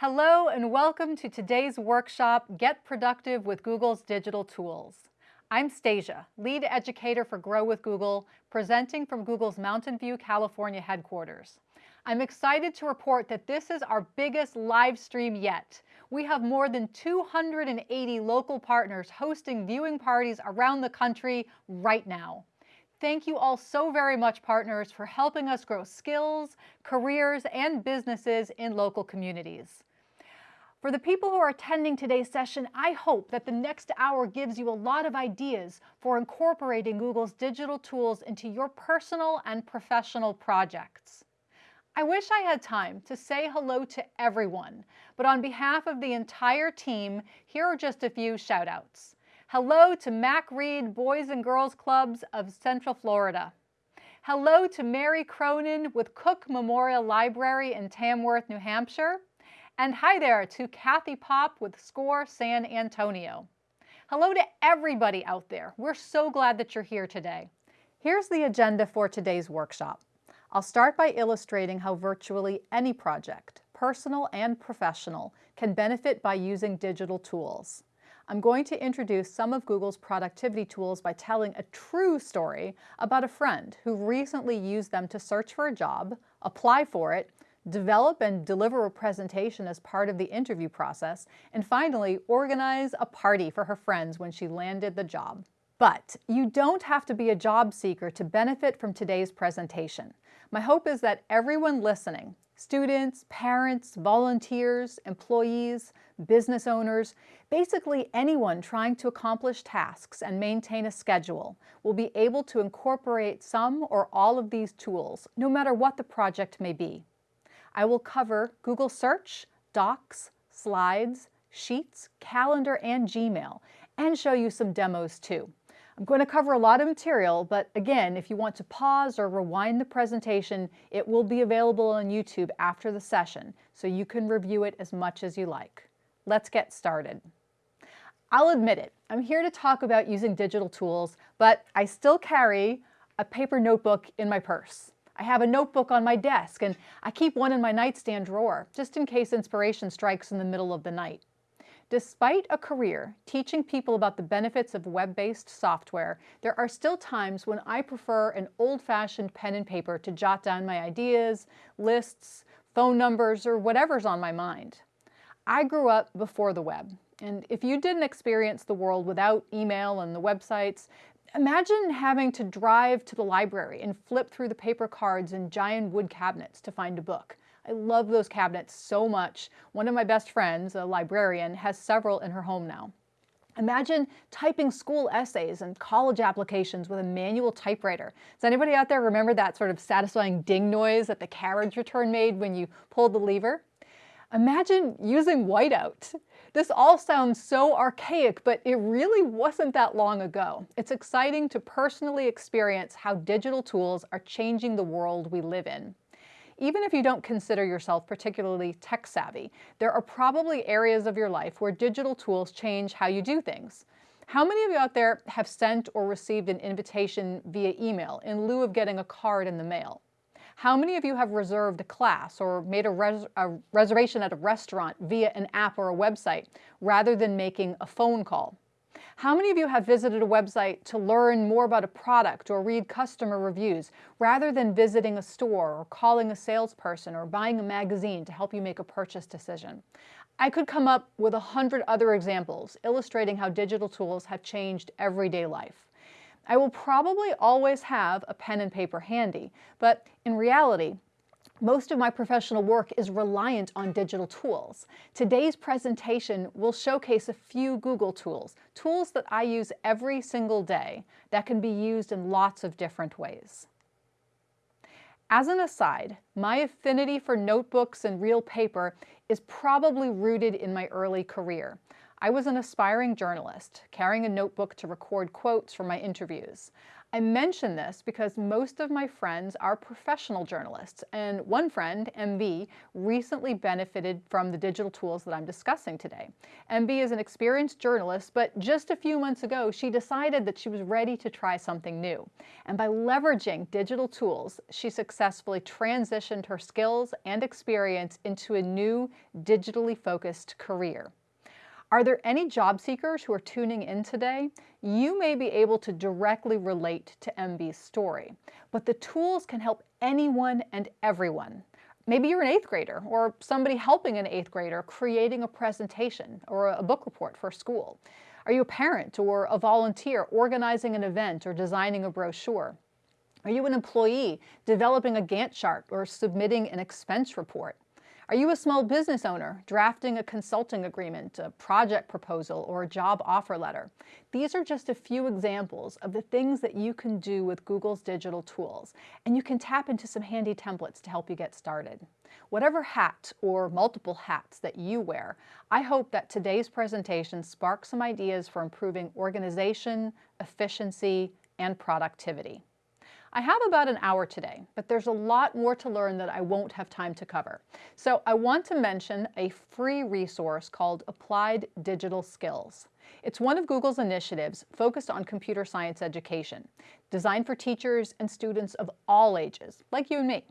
Hello and welcome to today's workshop, Get Productive with Google's Digital Tools. I'm Stasia, lead educator for Grow with Google, presenting from Google's Mountain View, California headquarters. I'm excited to report that this is our biggest live stream yet. We have more than 280 local partners hosting viewing parties around the country right now. Thank you all so very much, partners, for helping us grow skills, careers, and businesses in local communities. For the people who are attending today's session, I hope that the next hour gives you a lot of ideas for incorporating Google's digital tools into your personal and professional projects. I wish I had time to say hello to everyone, but on behalf of the entire team, here are just a few shout outs. Hello to Mac Reed Boys and Girls Clubs of Central Florida. Hello to Mary Cronin with Cook Memorial Library in Tamworth, New Hampshire. And hi there to Kathy Pop with SCORE San Antonio. Hello to everybody out there. We're so glad that you're here today. Here's the agenda for today's workshop. I'll start by illustrating how virtually any project, personal and professional, can benefit by using digital tools. I'm going to introduce some of Google's productivity tools by telling a true story about a friend who recently used them to search for a job, apply for it, develop and deliver a presentation as part of the interview process, and finally, organize a party for her friends when she landed the job. But you don't have to be a job seeker to benefit from today's presentation. My hope is that everyone listening, students, parents, volunteers, employees, business owners, basically anyone trying to accomplish tasks and maintain a schedule will be able to incorporate some or all of these tools, no matter what the project may be. I will cover Google Search, Docs, Slides, Sheets, Calendar, and Gmail, and show you some demos too. I'm going to cover a lot of material, but again, if you want to pause or rewind the presentation, it will be available on YouTube after the session, so you can review it as much as you like. Let's get started. I'll admit it, I'm here to talk about using digital tools, but I still carry a paper notebook in my purse. I have a notebook on my desk, and I keep one in my nightstand drawer, just in case inspiration strikes in the middle of the night. Despite a career teaching people about the benefits of web-based software, there are still times when I prefer an old-fashioned pen and paper to jot down my ideas, lists, phone numbers, or whatever's on my mind. I grew up before the web, and if you didn't experience the world without email and the websites, imagine having to drive to the library and flip through the paper cards and giant wood cabinets to find a book. I love those cabinets so much. One of my best friends, a librarian, has several in her home now. Imagine typing school essays and college applications with a manual typewriter. Does anybody out there remember that sort of satisfying ding noise that the carriage return made when you pulled the lever? Imagine using whiteout. This all sounds so archaic, but it really wasn't that long ago. It's exciting to personally experience how digital tools are changing the world we live in. Even if you don't consider yourself particularly tech savvy, there are probably areas of your life where digital tools change how you do things. How many of you out there have sent or received an invitation via email in lieu of getting a card in the mail? How many of you have reserved a class or made a, res a, reservation at a restaurant via an app or a website rather than making a phone call? How many of you have visited a website to learn more about a product or read customer reviews rather than visiting a store or calling a salesperson or buying a magazine to help you make a purchase decision? I could come up with a hundred other examples illustrating how digital tools have changed everyday life. I will probably always have a pen and paper handy, but in reality, most of my professional work is reliant on digital tools. Today's presentation will showcase a few Google tools, tools that I use every single day that can be used in lots of different ways. As an aside, my affinity for notebooks and real paper is probably rooted in my early career. I was an aspiring journalist, carrying a notebook to record quotes from my interviews. I mention this because most of my friends are professional journalists, and one friend, MB, recently benefited from the digital tools that I'm discussing today. MB is an experienced journalist, but just a few months ago, she decided that she was ready to try something new. And by leveraging digital tools, she successfully transitioned her skills and experience into a new digitally focused career. Are there any job seekers who are tuning in today? You may be able to directly relate to MB's story, but the tools can help anyone and everyone. Maybe you're an eighth grader or somebody helping an eighth grader creating a presentation or a book report for school. Are you a parent or a volunteer organizing an event or designing a brochure? Are you an employee developing a Gantt chart or submitting an expense report? Are you a small business owner drafting a consulting agreement, a project proposal, or a job offer letter? These are just a few examples of the things that you can do with Google's digital tools, and you can tap into some handy templates to help you get started. Whatever hat or multiple hats that you wear, I hope that today's presentation sparks some ideas for improving organization, efficiency, and productivity. I have about an hour today, but there's a lot more to learn that I won't have time to cover. So I want to mention a free resource called Applied Digital Skills. It's one of Google's initiatives focused on computer science education, designed for teachers and students of all ages, like you and me.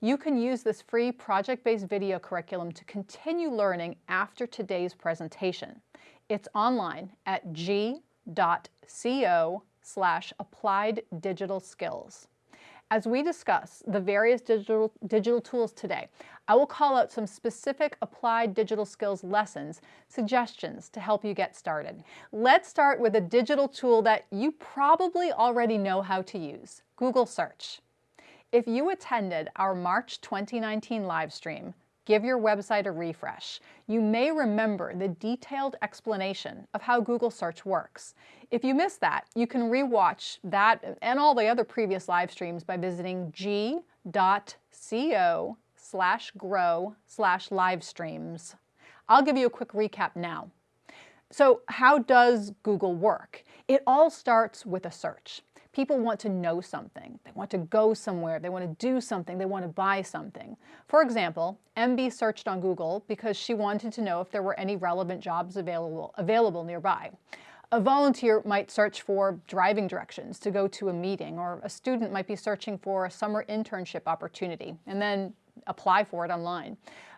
You can use this free project-based video curriculum to continue learning after today's presentation. It's online at g.co slash applied digital skills. As we discuss the various digital, digital tools today, I will call out some specific applied digital skills lessons, suggestions to help you get started. Let's start with a digital tool that you probably already know how to use, Google Search. If you attended our March 2019 live stream, give your website a refresh. You may remember the detailed explanation of how Google search works. If you missed that, you can rewatch that and all the other previous live streams by visiting g.co slash grow slash live streams. I'll give you a quick recap now. So how does Google work? It all starts with a search. People want to know something. They want to go somewhere. They want to do something. They want to buy something. For example, MB searched on Google because she wanted to know if there were any relevant jobs available, available nearby. A volunteer might search for driving directions to go to a meeting, or a student might be searching for a summer internship opportunity and then apply for it online.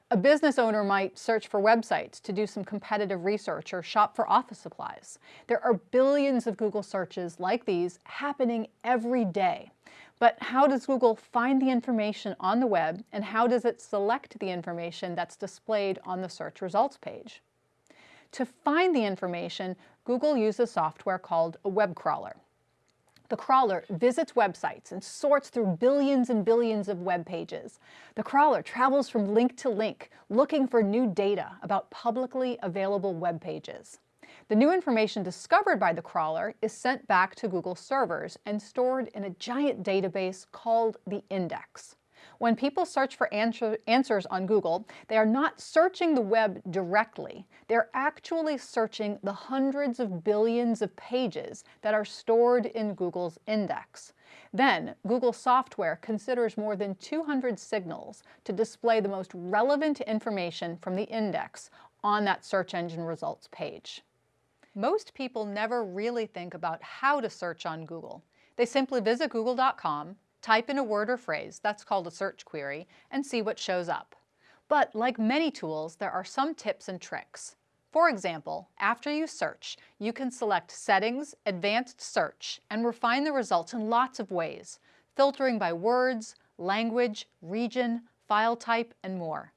A business owner might search for websites to do some competitive research or shop for office supplies. There are billions of Google searches like these happening every day. But how does Google find the information on the web and how does it select the information that's displayed on the search results page? To find the information, Google uses software called a web crawler. The crawler visits websites and sorts through billions and billions of web pages. The crawler travels from link to link, looking for new data about publicly available web pages. The new information discovered by the crawler is sent back to Google servers and stored in a giant database called the index. When people search for answer, answers on Google, they are not searching the web directly. They're actually searching the hundreds of billions of pages that are stored in Google's index. Then, Google software considers more than 200 signals to display the most relevant information from the index on that search engine results page. Most people never really think about how to search on Google. They simply visit google.com, type in a word or phrase, that's called a search query, and see what shows up. But like many tools, there are some tips and tricks. For example, after you search, you can select Settings, Advanced Search, and refine the results in lots of ways, filtering by words, language, region, file type, and more.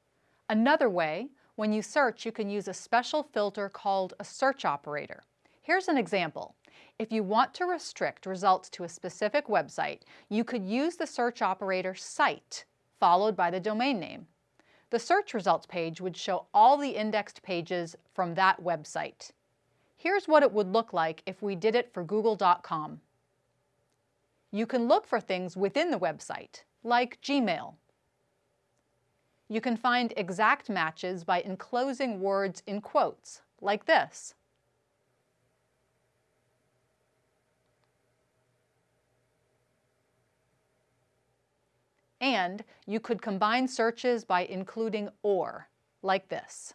Another way, when you search, you can use a special filter called a search operator. Here's an example. If you want to restrict results to a specific website, you could use the search operator site followed by the domain name. The search results page would show all the indexed pages from that website. Here's what it would look like if we did it for google.com. You can look for things within the website, like Gmail. You can find exact matches by enclosing words in quotes, like this. And you could combine searches by including OR, like this.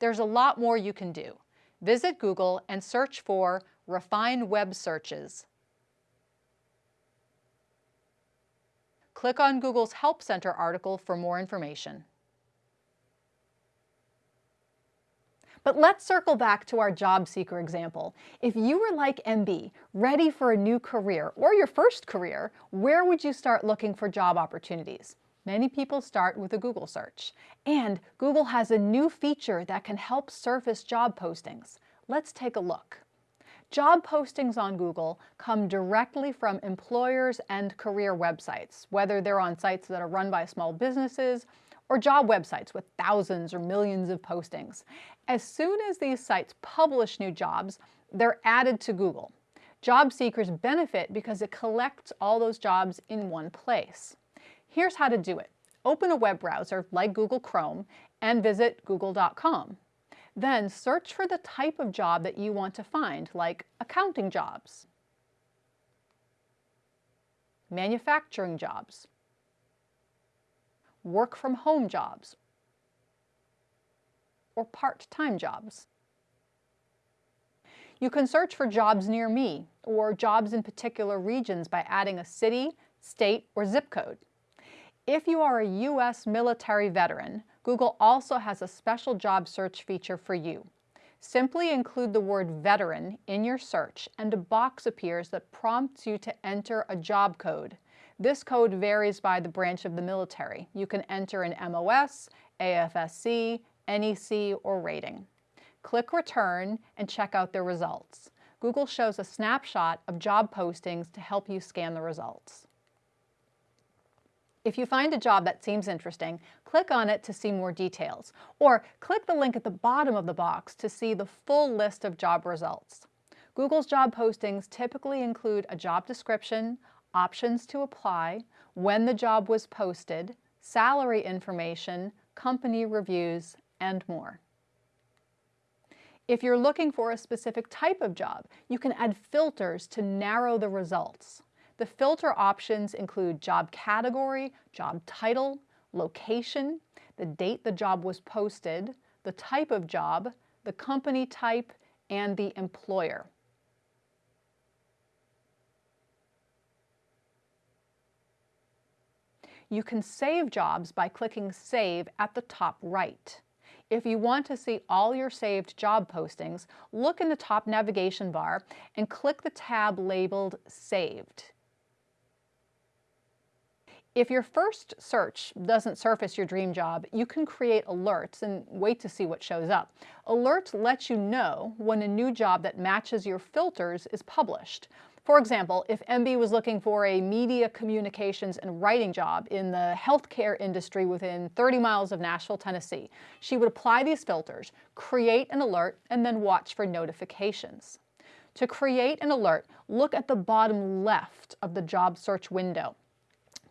There's a lot more you can do. Visit Google and search for Refine Web Searches. Click on Google's Help Center article for more information. But let's circle back to our job seeker example. If you were like MB, ready for a new career or your first career, where would you start looking for job opportunities? Many people start with a Google search. And Google has a new feature that can help surface job postings. Let's take a look. Job postings on Google come directly from employers and career websites, whether they're on sites that are run by small businesses or job websites with thousands or millions of postings. As soon as these sites publish new jobs, they're added to Google. Job seekers benefit because it collects all those jobs in one place. Here's how to do it. Open a web browser like Google Chrome and visit google.com. Then search for the type of job that you want to find, like accounting jobs, manufacturing jobs, work from home jobs, or part-time jobs. You can search for jobs near me or jobs in particular regions by adding a city, state, or zip code. If you are a U.S. military veteran, Google also has a special job search feature for you. Simply include the word veteran in your search and a box appears that prompts you to enter a job code. This code varies by the branch of the military. You can enter an MOS, AFSC, NEC, or rating. Click Return and check out the results. Google shows a snapshot of job postings to help you scan the results. If you find a job that seems interesting, click on it to see more details, or click the link at the bottom of the box to see the full list of job results. Google's job postings typically include a job description, options to apply, when the job was posted, salary information, company reviews, and more. If you're looking for a specific type of job, you can add filters to narrow the results. The filter options include job category, job title, location, the date the job was posted, the type of job, the company type, and the employer. You can save jobs by clicking Save at the top right. If you want to see all your saved job postings, look in the top navigation bar and click the tab labeled Saved. If your first search doesn't surface your dream job, you can create alerts and wait to see what shows up. Alerts let you know when a new job that matches your filters is published. For example, if MB was looking for a media communications and writing job in the healthcare industry within 30 miles of Nashville, Tennessee, she would apply these filters, create an alert, and then watch for notifications. To create an alert, look at the bottom left of the job search window.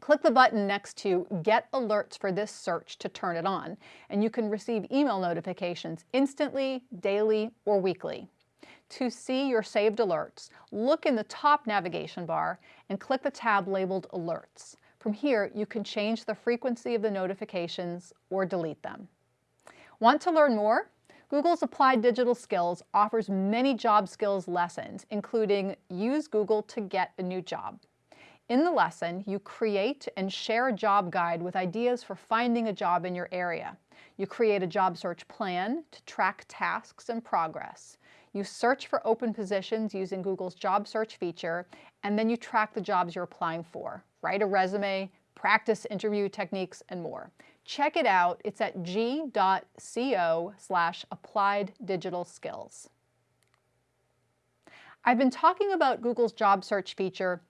Click the button next to Get Alerts for this search to turn it on, and you can receive email notifications instantly, daily, or weekly. To see your saved alerts, look in the top navigation bar and click the tab labeled Alerts. From here, you can change the frequency of the notifications or delete them. Want to learn more? Google's Applied Digital Skills offers many job skills lessons, including Use Google to get a new job. In the lesson, you create and share a job guide with ideas for finding a job in your area. You create a job search plan to track tasks and progress. You search for open positions using Google's job search feature, and then you track the jobs you're applying for. Write a resume, practice interview techniques, and more. Check it out. It's at g.co slash applied digital skills. I've been talking about Google's job search feature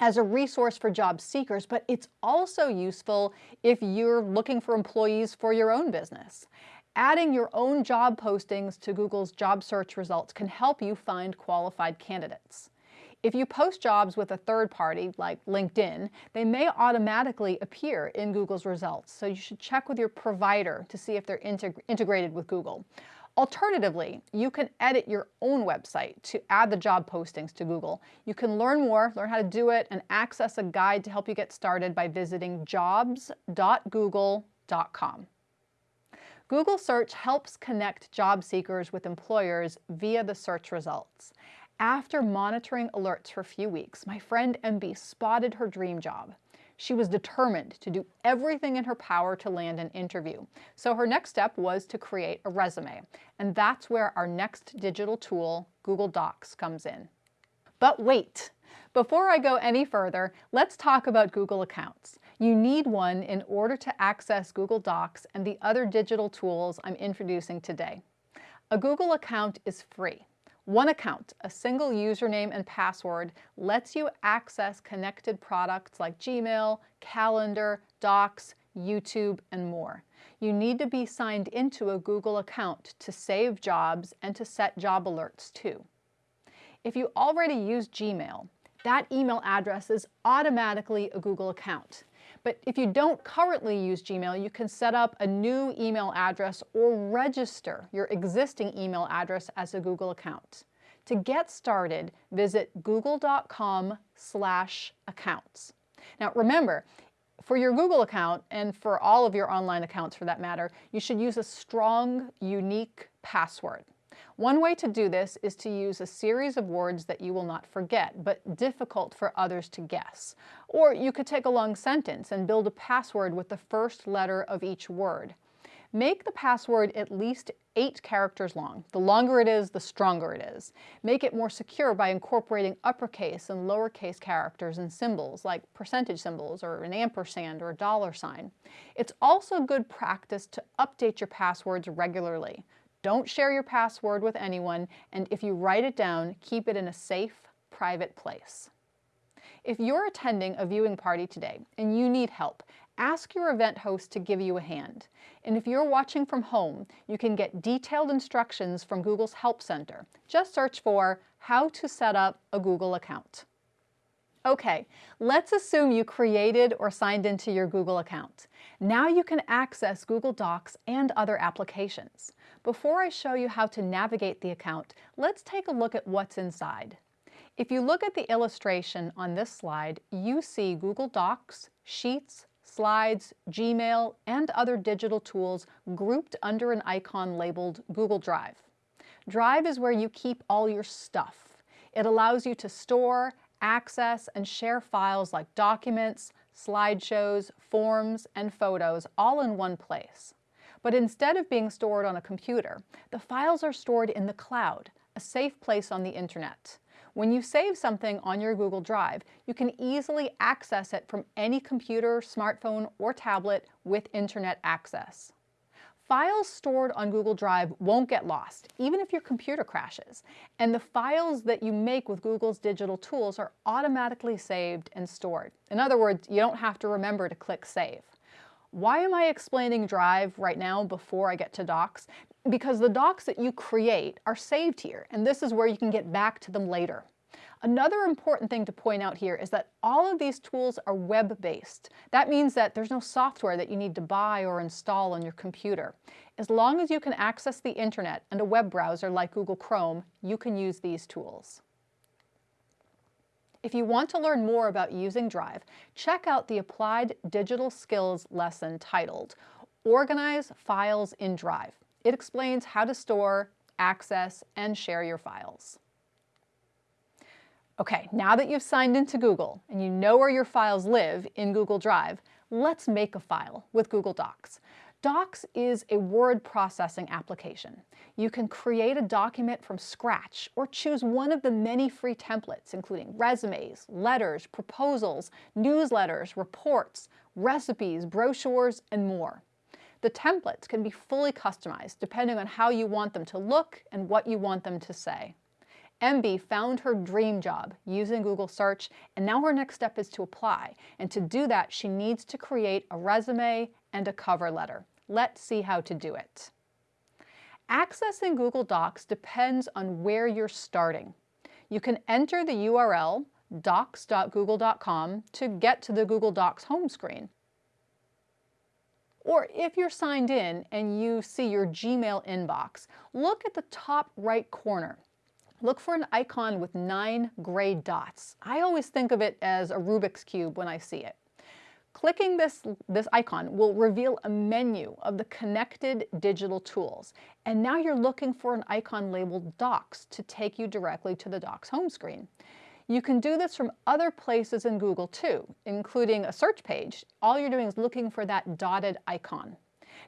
as a resource for job seekers, but it's also useful if you're looking for employees for your own business. Adding your own job postings to Google's job search results can help you find qualified candidates. If you post jobs with a third party, like LinkedIn, they may automatically appear in Google's results, so you should check with your provider to see if they're integ integrated with Google. Alternatively, you can edit your own website to add the job postings to Google. You can learn more, learn how to do it, and access a guide to help you get started by visiting jobs.google.com. Google Search helps connect job seekers with employers via the search results. After monitoring alerts for a few weeks, my friend MB spotted her dream job. She was determined to do everything in her power to land an interview. So her next step was to create a resume. And that's where our next digital tool, Google Docs, comes in. But wait, before I go any further, let's talk about Google Accounts. You need one in order to access Google Docs and the other digital tools I'm introducing today. A Google account is free. One account, a single username and password, lets you access connected products like Gmail, Calendar, Docs, YouTube, and more. You need to be signed into a Google account to save jobs and to set job alerts too. If you already use Gmail, that email address is automatically a Google account. But if you don't currently use Gmail, you can set up a new email address or register your existing email address as a Google account. To get started, visit google.com slash accounts. Now remember, for your Google account, and for all of your online accounts for that matter, you should use a strong, unique password. One way to do this is to use a series of words that you will not forget, but difficult for others to guess. Or you could take a long sentence and build a password with the first letter of each word. Make the password at least eight characters long. The longer it is, the stronger it is. Make it more secure by incorporating uppercase and lowercase characters and symbols like percentage symbols or an ampersand or a dollar sign. It's also good practice to update your passwords regularly. Don't share your password with anyone, and if you write it down, keep it in a safe, private place. If you're attending a viewing party today and you need help, ask your event host to give you a hand. And if you're watching from home, you can get detailed instructions from Google's Help Center. Just search for how to set up a Google account. Okay, let's assume you created or signed into your Google account. Now you can access Google Docs and other applications. Before I show you how to navigate the account, let's take a look at what's inside. If you look at the illustration on this slide, you see Google Docs, Sheets, Slides, Gmail, and other digital tools grouped under an icon labeled Google Drive. Drive is where you keep all your stuff. It allows you to store, access and share files like documents, slideshows, forms, and photos all in one place. But instead of being stored on a computer, the files are stored in the cloud, a safe place on the internet. When you save something on your Google Drive, you can easily access it from any computer, smartphone, or tablet with internet access. Files stored on Google Drive won't get lost, even if your computer crashes. And the files that you make with Google's digital tools are automatically saved and stored. In other words, you don't have to remember to click Save. Why am I explaining Drive right now before I get to Docs? Because the docs that you create are saved here, and this is where you can get back to them later. Another important thing to point out here is that all of these tools are web-based. That means that there's no software that you need to buy or install on your computer. As long as you can access the internet and a web browser like Google Chrome, you can use these tools. If you want to learn more about using Drive, check out the Applied Digital Skills lesson titled Organize Files in Drive. It explains how to store, access, and share your files. Okay, now that you've signed into Google and you know where your files live in Google Drive, let's make a file with Google Docs. Docs is a word processing application. You can create a document from scratch or choose one of the many free templates, including resumes, letters, proposals, newsletters, reports, recipes, brochures, and more. The templates can be fully customized depending on how you want them to look and what you want them to say. MB found her dream job using Google search, and now her next step is to apply. And to do that, she needs to create a resume and a cover letter. Let's see how to do it. Accessing Google Docs depends on where you're starting. You can enter the URL docs.google.com to get to the Google Docs home screen. Or if you're signed in and you see your Gmail inbox, look at the top right corner. Look for an icon with nine gray dots. I always think of it as a Rubik's Cube when I see it. Clicking this, this icon will reveal a menu of the connected digital tools. And now you're looking for an icon labeled Docs to take you directly to the Docs home screen. You can do this from other places in Google too, including a search page. All you're doing is looking for that dotted icon.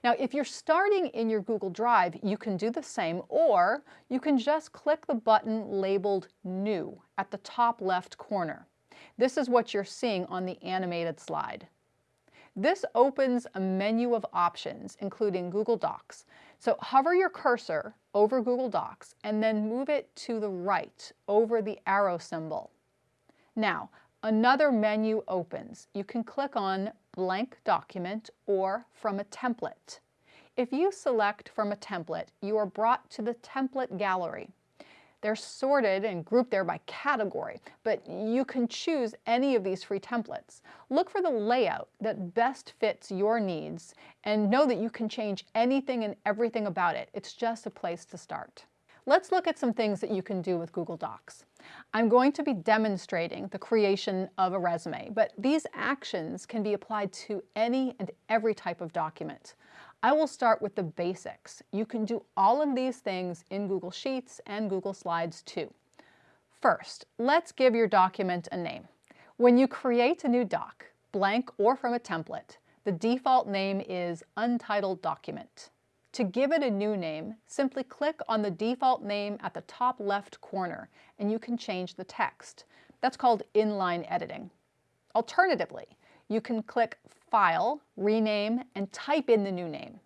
Now, if you're starting in your Google Drive, you can do the same, or you can just click the button labeled New at the top left corner. This is what you're seeing on the animated slide. This opens a menu of options, including Google Docs. So hover your cursor over Google Docs and then move it to the right over the arrow symbol. Now, another menu opens. You can click on Blank Document or From a Template. If you select from a template, you are brought to the template gallery. They're sorted and grouped there by category, but you can choose any of these free templates. Look for the layout that best fits your needs and know that you can change anything and everything about it. It's just a place to start. Let's look at some things that you can do with Google Docs. I'm going to be demonstrating the creation of a resume, but these actions can be applied to any and every type of document. I will start with the basics. You can do all of these things in Google Sheets and Google Slides too. First, let's give your document a name. When you create a new doc, blank or from a template, the default name is Untitled Document. To give it a new name, simply click on the default name at the top left corner and you can change the text. That's called inline editing. Alternatively, you can click File, Rename, and type in the new name.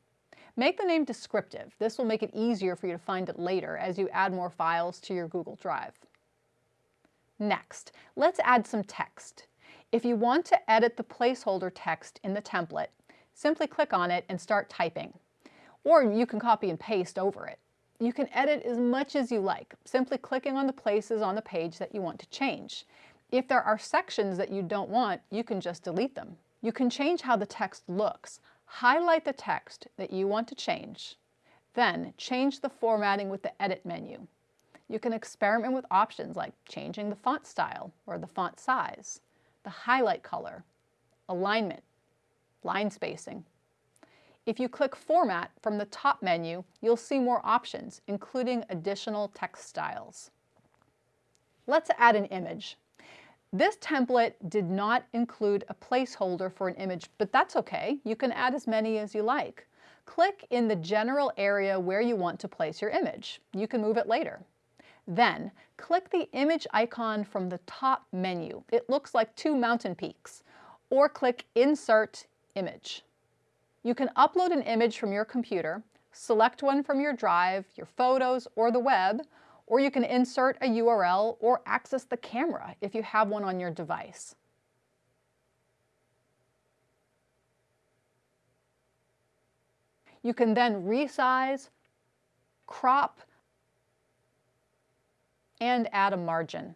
Make the name descriptive. This will make it easier for you to find it later as you add more files to your Google Drive. Next, let's add some text. If you want to edit the placeholder text in the template, simply click on it and start typing. Or you can copy and paste over it. You can edit as much as you like, simply clicking on the places on the page that you want to change. If there are sections that you don't want, you can just delete them. You can change how the text looks. Highlight the text that you want to change. Then change the formatting with the Edit menu. You can experiment with options like changing the font style or the font size, the highlight color, alignment, line spacing. If you click Format from the top menu, you'll see more options, including additional text styles. Let's add an image. This template did not include a placeholder for an image, but that's okay. You can add as many as you like. Click in the general area where you want to place your image. You can move it later. Then, click the image icon from the top menu. It looks like two mountain peaks. Or click Insert Image. You can upload an image from your computer, select one from your drive, your photos, or the web, or you can insert a URL or access the camera if you have one on your device. You can then resize, crop, and add a margin.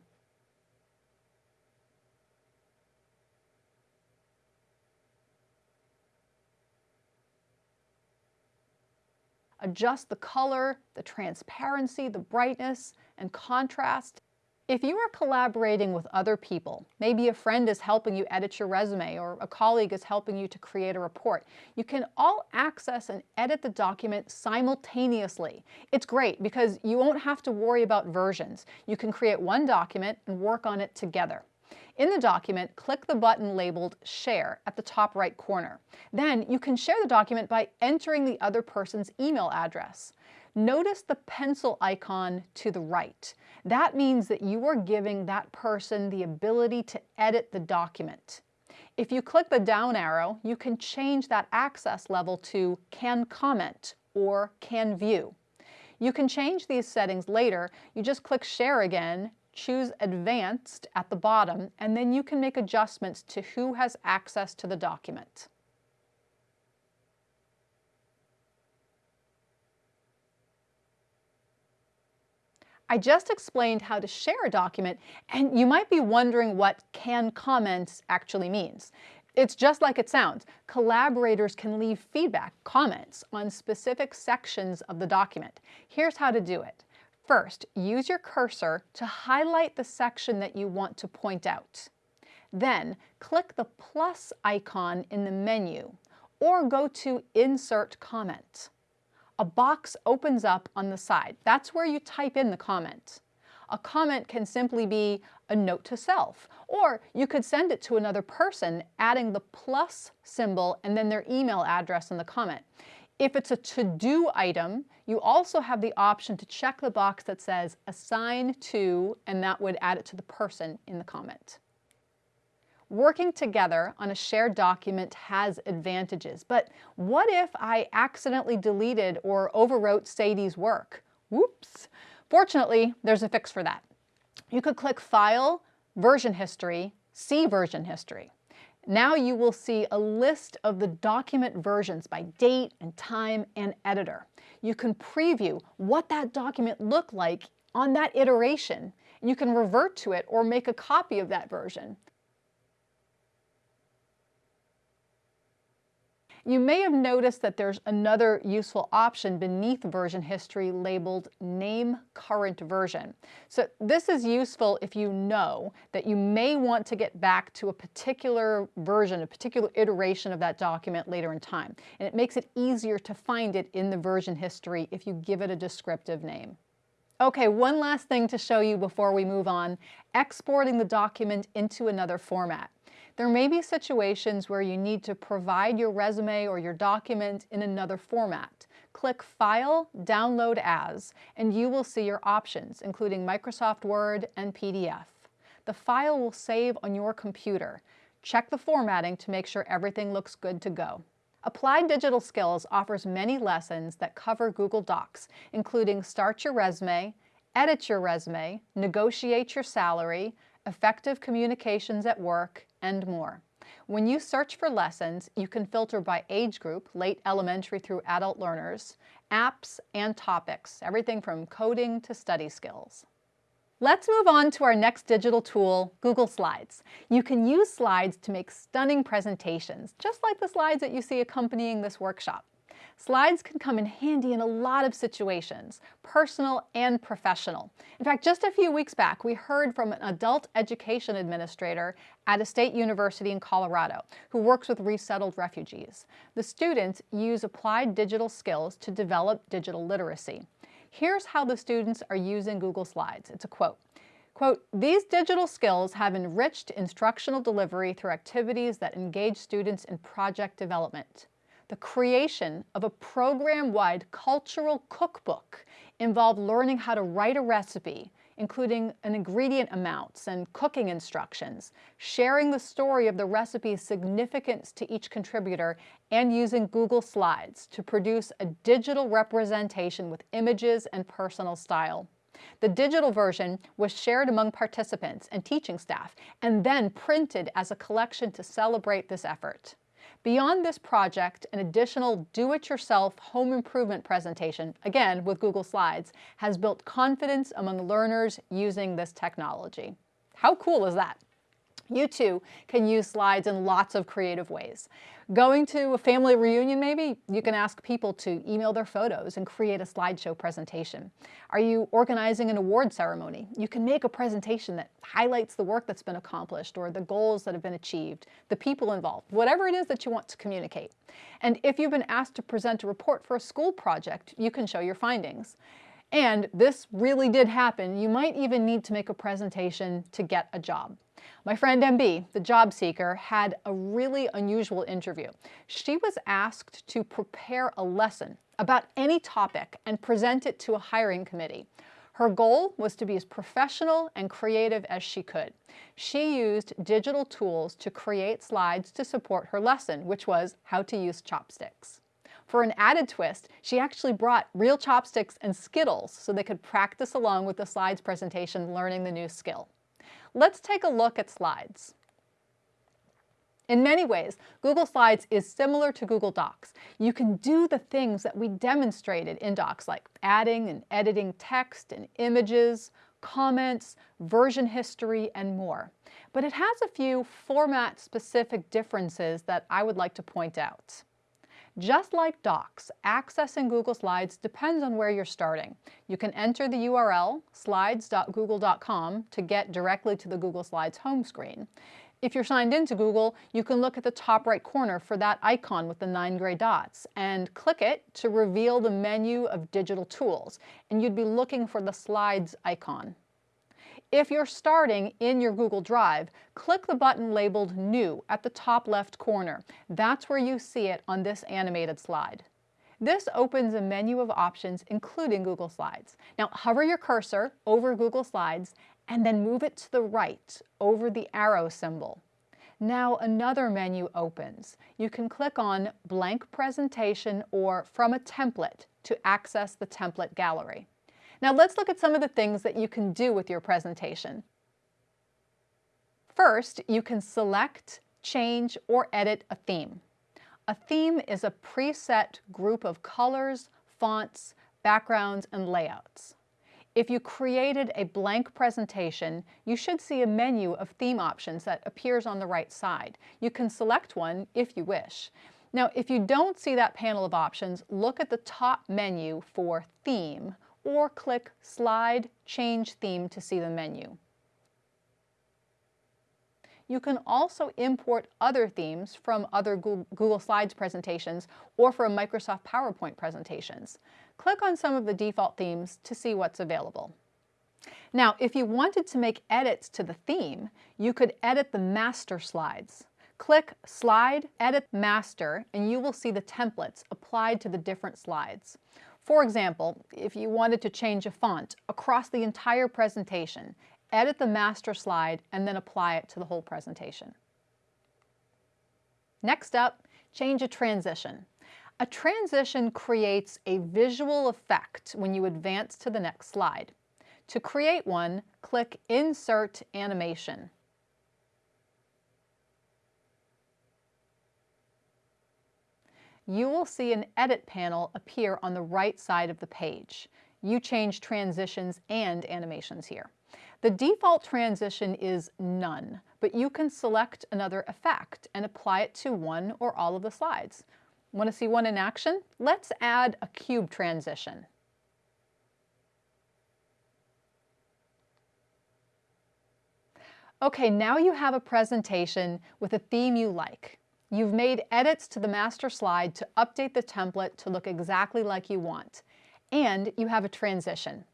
Adjust the color, the transparency, the brightness, and contrast. If you are collaborating with other people, maybe a friend is helping you edit your resume or a colleague is helping you to create a report, you can all access and edit the document simultaneously. It's great because you won't have to worry about versions. You can create one document and work on it together. In the document, click the button labeled Share at the top right corner. Then you can share the document by entering the other person's email address. Notice the pencil icon to the right. That means that you are giving that person the ability to edit the document. If you click the down arrow, you can change that access level to Can Comment or Can View. You can change these settings later. You just click Share again choose Advanced at the bottom, and then you can make adjustments to who has access to the document. I just explained how to share a document, and you might be wondering what can comments actually means. It's just like it sounds. Collaborators can leave feedback, comments on specific sections of the document. Here's how to do it. First, use your cursor to highlight the section that you want to point out. Then, click the plus icon in the menu or go to Insert Comment. A box opens up on the side. That's where you type in the comment. A comment can simply be a note to self, or you could send it to another person, adding the plus symbol and then their email address in the comment. If it's a to-do item, you also have the option to check the box that says assign to, and that would add it to the person in the comment. Working together on a shared document has advantages, but what if I accidentally deleted or overwrote Sadie's work? Whoops! Fortunately, there's a fix for that. You could click File, Version History, See Version History. Now you will see a list of the document versions by date and time and editor. You can preview what that document looked like on that iteration. You can revert to it or make a copy of that version. You may have noticed that there's another useful option beneath version history labeled Name Current Version. So this is useful if you know that you may want to get back to a particular version, a particular iteration of that document later in time. And it makes it easier to find it in the version history if you give it a descriptive name. Okay, one last thing to show you before we move on, exporting the document into another format. There may be situations where you need to provide your resume or your document in another format. Click File, Download As, and you will see your options, including Microsoft Word and PDF. The file will save on your computer. Check the formatting to make sure everything looks good to go. Applied Digital Skills offers many lessons that cover Google Docs, including Start Your Resume, Edit Your Resume, Negotiate Your Salary, Effective Communications at Work, and more. When you search for lessons, you can filter by age group, late elementary through adult learners, apps, and topics, everything from coding to study skills. Let's move on to our next digital tool, Google Slides. You can use slides to make stunning presentations, just like the slides that you see accompanying this workshop. Slides can come in handy in a lot of situations, personal and professional. In fact, just a few weeks back, we heard from an adult education administrator at a state university in Colorado who works with resettled refugees. The students use applied digital skills to develop digital literacy. Here's how the students are using Google Slides. It's a quote. Quote, these digital skills have enriched instructional delivery through activities that engage students in project development. The creation of a program-wide cultural cookbook involved learning how to write a recipe, including an ingredient amounts and cooking instructions, sharing the story of the recipe's significance to each contributor, and using Google Slides to produce a digital representation with images and personal style. The digital version was shared among participants and teaching staff, and then printed as a collection to celebrate this effort. Beyond this project, an additional do-it-yourself home improvement presentation, again with Google Slides, has built confidence among learners using this technology. How cool is that? You too can use slides in lots of creative ways. Going to a family reunion maybe, you can ask people to email their photos and create a slideshow presentation. Are you organizing an award ceremony? You can make a presentation that highlights the work that's been accomplished or the goals that have been achieved, the people involved, whatever it is that you want to communicate. And if you've been asked to present a report for a school project, you can show your findings. And this really did happen. You might even need to make a presentation to get a job. My friend MB, the job seeker, had a really unusual interview. She was asked to prepare a lesson about any topic and present it to a hiring committee. Her goal was to be as professional and creative as she could. She used digital tools to create slides to support her lesson, which was how to use chopsticks. For an added twist, she actually brought real chopsticks and Skittles so they could practice along with the slides presentation learning the new skill. Let's take a look at slides. In many ways, Google Slides is similar to Google Docs. You can do the things that we demonstrated in Docs, like adding and editing text and images, comments, version history, and more. But it has a few format-specific differences that I would like to point out. Just like Docs, accessing Google Slides depends on where you're starting. You can enter the URL slides.google.com to get directly to the Google Slides home screen. If you're signed into Google, you can look at the top right corner for that icon with the nine gray dots and click it to reveal the menu of digital tools. And you'd be looking for the Slides icon. If you're starting in your Google Drive, click the button labeled New at the top left corner. That's where you see it on this animated slide. This opens a menu of options including Google Slides. Now hover your cursor over Google Slides and then move it to the right over the arrow symbol. Now another menu opens. You can click on Blank Presentation or From a Template to access the template gallery. Now let's look at some of the things that you can do with your presentation. First, you can select, change, or edit a theme. A theme is a preset group of colors, fonts, backgrounds, and layouts. If you created a blank presentation, you should see a menu of theme options that appears on the right side. You can select one if you wish. Now, if you don't see that panel of options, look at the top menu for Theme or click Slide Change Theme to see the menu. You can also import other themes from other Google Slides presentations or from Microsoft PowerPoint presentations. Click on some of the default themes to see what's available. Now, if you wanted to make edits to the theme, you could edit the master slides. Click Slide, Edit Master, and you will see the templates applied to the different slides. For example, if you wanted to change a font across the entire presentation, edit the master slide and then apply it to the whole presentation. Next up, change a transition. A transition creates a visual effect when you advance to the next slide. To create one, click Insert Animation. You will see an Edit panel appear on the right side of the page. You change transitions and animations here. The default transition is None, but you can select another effect and apply it to one or all of the slides. Want to see one in action? Let's add a cube transition. Okay, now you have a presentation with a theme you like. You've made edits to the master slide to update the template to look exactly like you want. And you have a transition.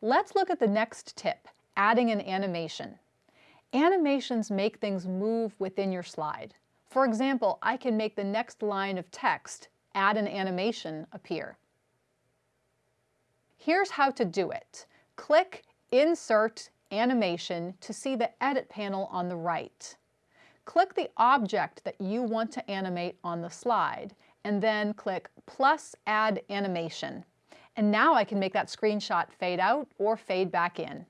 Let's look at the next tip, adding an animation. Animations make things move within your slide. For example, I can make the next line of text, add an animation, appear. Here's how to do it. Click Insert Animation to see the Edit panel on the right. Click the object that you want to animate on the slide and then click plus add animation. And now I can make that screenshot fade out or fade back in.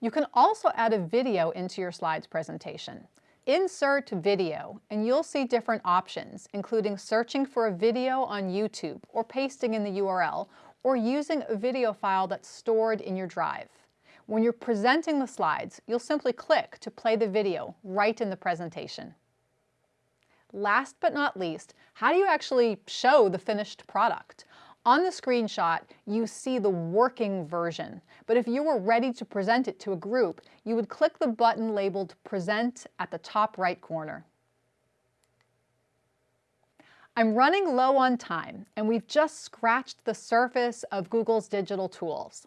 You can also add a video into your slides presentation. Insert video and you'll see different options, including searching for a video on YouTube or pasting in the URL or using a video file that's stored in your drive. When you're presenting the slides, you'll simply click to play the video right in the presentation. Last but not least, how do you actually show the finished product? On the screenshot, you see the working version, but if you were ready to present it to a group, you would click the button labeled Present at the top right corner. I'm running low on time, and we've just scratched the surface of Google's digital tools.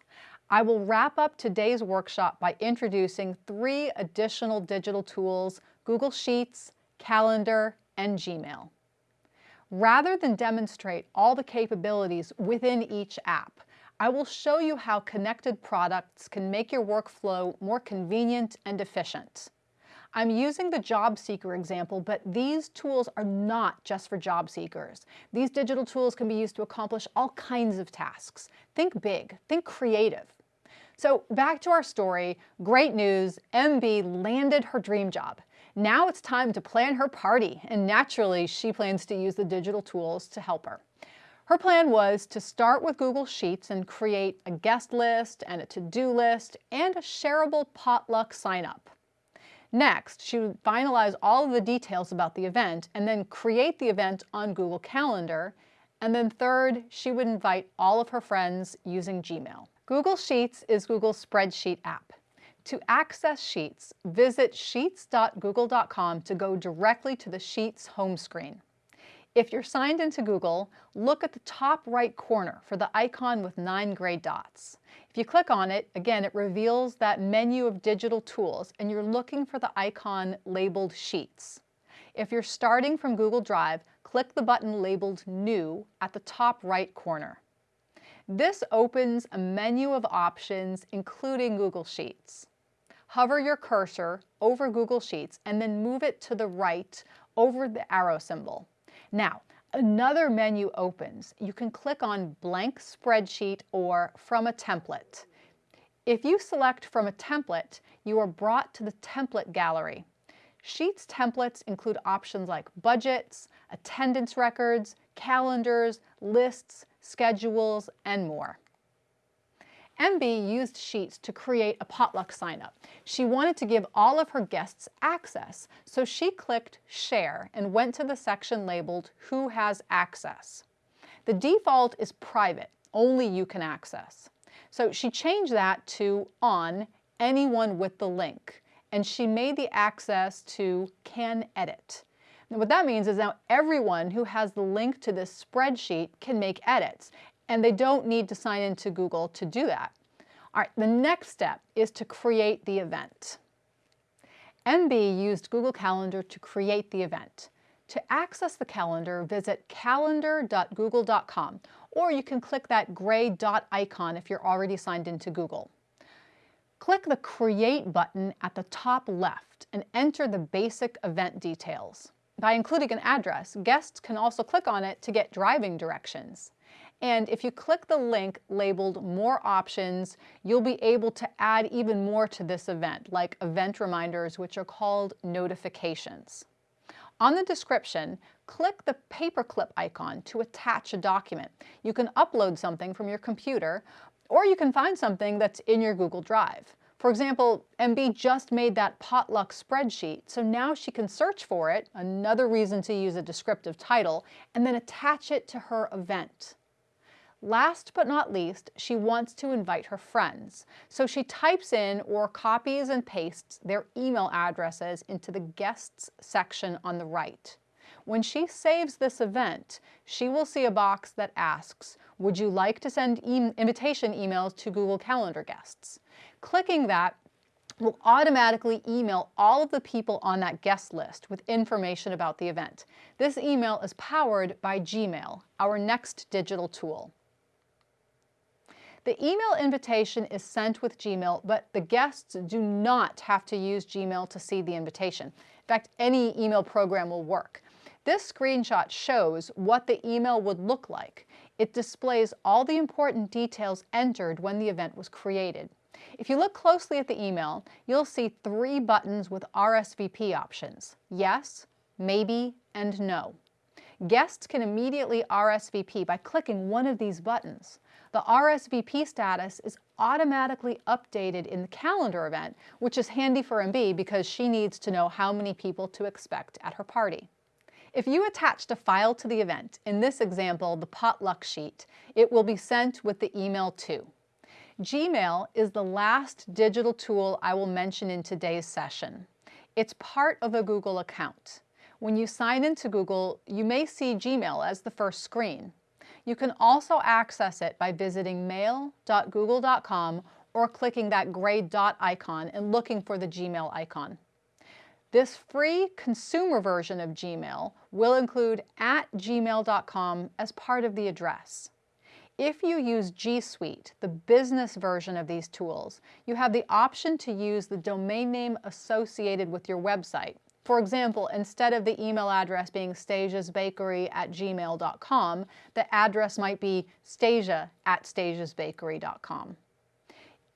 I will wrap up today's workshop by introducing three additional digital tools, Google Sheets, Calendar, and Gmail. Rather than demonstrate all the capabilities within each app, I will show you how connected products can make your workflow more convenient and efficient. I'm using the job seeker example, but these tools are not just for job seekers. These digital tools can be used to accomplish all kinds of tasks. Think big, think creative. So back to our story, great news, MB landed her dream job. Now it's time to plan her party, and naturally she plans to use the digital tools to help her. Her plan was to start with Google Sheets and create a guest list and a to-do list and a shareable potluck sign-up. Next, she would finalize all of the details about the event and then create the event on Google Calendar. And then third, she would invite all of her friends using Gmail. Google Sheets is Google's spreadsheet app. To access Sheets, visit sheets.google.com to go directly to the Sheets home screen. If you're signed into Google, look at the top right corner for the icon with nine gray dots. If you click on it, again, it reveals that menu of digital tools and you're looking for the icon labeled Sheets. If you're starting from Google Drive, click the button labeled New at the top right corner. This opens a menu of options, including Google Sheets. Hover your cursor over Google Sheets and then move it to the right over the arrow symbol. Now, another menu opens. You can click on Blank Spreadsheet or From a Template. If you select From a Template, you are brought to the Template Gallery. Sheets templates include options like budgets, attendance records, calendars, lists, schedules, and more. MB used Sheets to create a potluck sign-up. She wanted to give all of her guests access, so she clicked Share and went to the section labeled Who has access. The default is private, only you can access. So she changed that to On, anyone with the link, and she made the access to Can Edit. What that means is now everyone who has the link to this spreadsheet can make edits, and they don't need to sign into Google to do that. All right, the next step is to create the event. MB used Google Calendar to create the event. To access the calendar, visit calendar.google.com, or you can click that gray dot icon if you're already signed into Google. Click the Create button at the top left and enter the basic event details. By including an address, guests can also click on it to get driving directions. And if you click the link labeled More Options, you'll be able to add even more to this event, like event reminders, which are called notifications. On the description, click the paperclip icon to attach a document. You can upload something from your computer, or you can find something that's in your Google Drive. For example, MB just made that potluck spreadsheet, so now she can search for it, another reason to use a descriptive title, and then attach it to her event. Last but not least, she wants to invite her friends. So she types in or copies and pastes their email addresses into the guests section on the right. When she saves this event, she will see a box that asks, would you like to send e invitation emails to Google Calendar guests? Clicking that will automatically email all of the people on that guest list with information about the event. This email is powered by Gmail, our next digital tool. The email invitation is sent with Gmail, but the guests do not have to use Gmail to see the invitation. In fact, any email program will work. This screenshot shows what the email would look like. It displays all the important details entered when the event was created. If you look closely at the email, you'll see three buttons with RSVP options, yes, maybe, and no. Guests can immediately RSVP by clicking one of these buttons the RSVP status is automatically updated in the calendar event, which is handy for MB because she needs to know how many people to expect at her party. If you attached a file to the event, in this example, the potluck sheet, it will be sent with the email too. Gmail is the last digital tool I will mention in today's session. It's part of a Google account. When you sign into Google, you may see Gmail as the first screen. You can also access it by visiting mail.google.com or clicking that gray dot icon and looking for the Gmail icon. This free consumer version of Gmail will include at gmail.com as part of the address. If you use G Suite, the business version of these tools, you have the option to use the domain name associated with your website, for example, instead of the email address being stasiasbakery at gmail.com, the address might be stasia at stasiasbakery.com.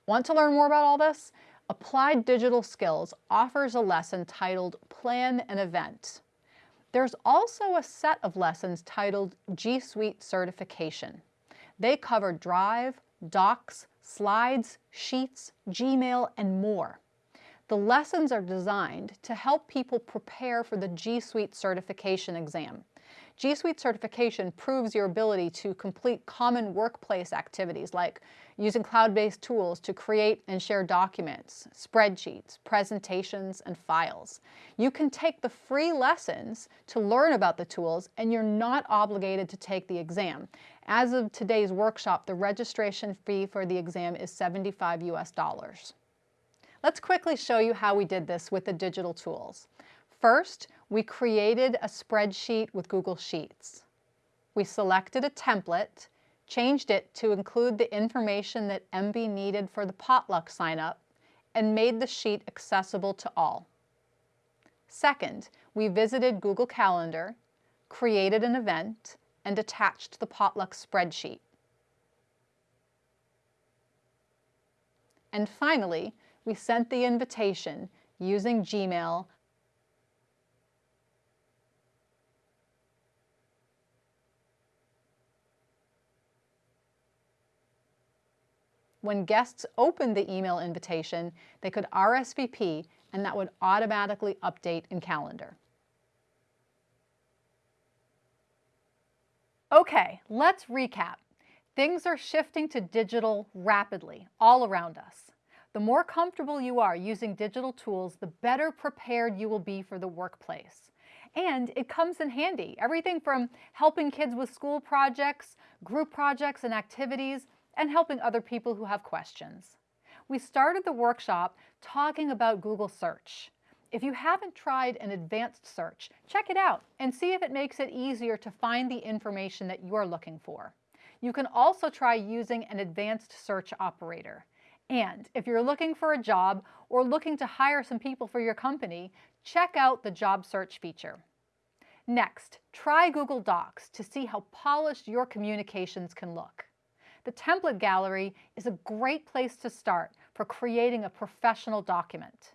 Want to learn more about all this? Applied Digital Skills offers a lesson titled Plan an Event. There's also a set of lessons titled G Suite Certification. They cover Drive, Docs, Slides, Sheets, Gmail, and more. The lessons are designed to help people prepare for the G Suite certification exam. G Suite certification proves your ability to complete common workplace activities like using cloud-based tools to create and share documents, spreadsheets, presentations, and files. You can take the free lessons to learn about the tools and you're not obligated to take the exam. As of today's workshop, the registration fee for the exam is 75 US dollars. Let's quickly show you how we did this with the digital tools. First, we created a spreadsheet with Google Sheets. We selected a template, changed it to include the information that MB needed for the potluck sign-up, and made the sheet accessible to all. Second, we visited Google Calendar, created an event, and attached the potluck spreadsheet. And finally, we sent the invitation using Gmail When guests opened the email invitation, they could RSVP and that would automatically update in Calendar. Okay, let's recap. Things are shifting to digital rapidly all around us. The more comfortable you are using digital tools, the better prepared you will be for the workplace. And it comes in handy. Everything from helping kids with school projects, group projects and activities, and helping other people who have questions. We started the workshop talking about Google search. If you haven't tried an advanced search, check it out and see if it makes it easier to find the information that you're looking for. You can also try using an advanced search operator. And if you're looking for a job or looking to hire some people for your company, check out the job search feature. Next, try Google Docs to see how polished your communications can look. The template gallery is a great place to start for creating a professional document.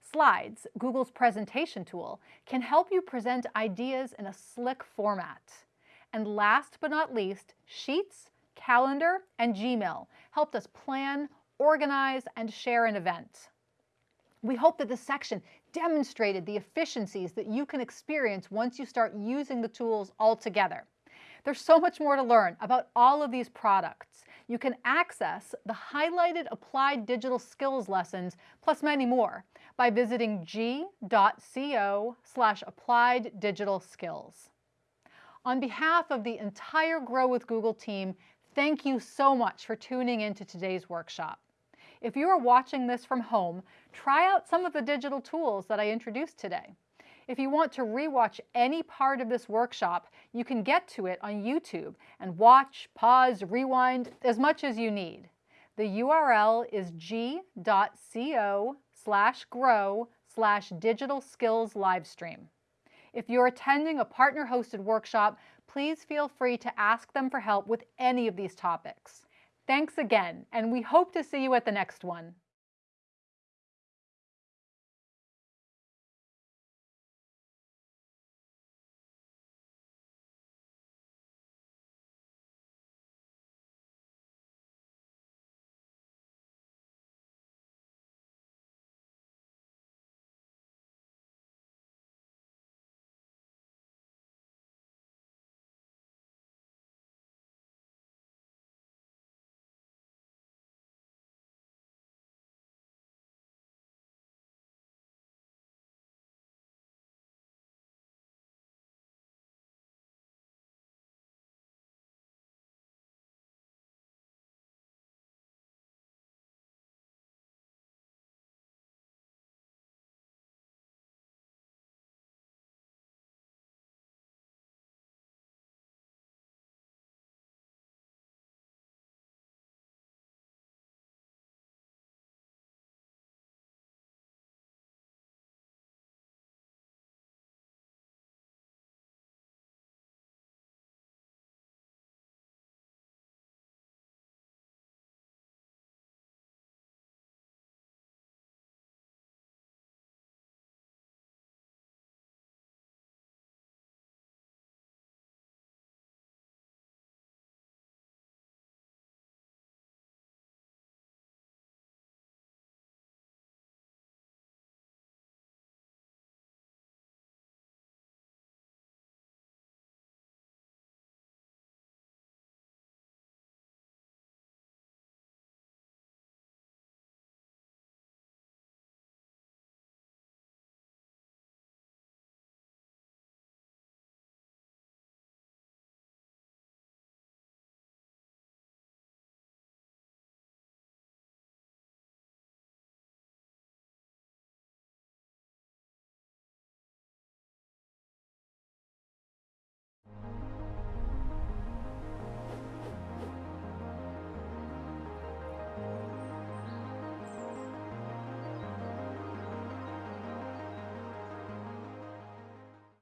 Slides, Google's presentation tool, can help you present ideas in a slick format. And last but not least, Sheets, Calendar, and Gmail helped us plan, organize, and share an event. We hope that this section demonstrated the efficiencies that you can experience once you start using the tools all together. There's so much more to learn about all of these products. You can access the highlighted applied digital skills lessons, plus many more, by visiting g.co slash applied digital skills. On behalf of the entire Grow with Google team, thank you so much for tuning in to today's workshop. If you are watching this from home, try out some of the digital tools that I introduced today. If you want to rewatch any part of this workshop, you can get to it on YouTube and watch, pause, rewind as much as you need. The URL is g.co slash grow slash digital skills livestream. If you're attending a partner-hosted workshop, please feel free to ask them for help with any of these topics. Thanks again, and we hope to see you at the next one.